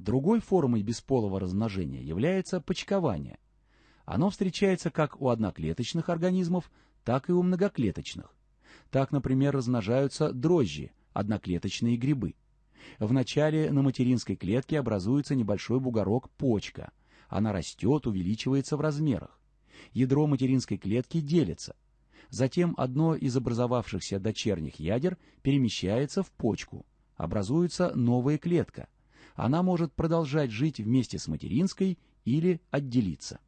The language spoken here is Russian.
Другой формой бесполого размножения является почкование. Оно встречается как у одноклеточных организмов, так и у многоклеточных. Так, например, размножаются дрожжи, одноклеточные грибы. Вначале на материнской клетке образуется небольшой бугорок почка. Она растет, увеличивается в размерах. Ядро материнской клетки делится. Затем одно из образовавшихся дочерних ядер перемещается в почку. Образуется новая клетка. Она может продолжать жить вместе с материнской или отделиться.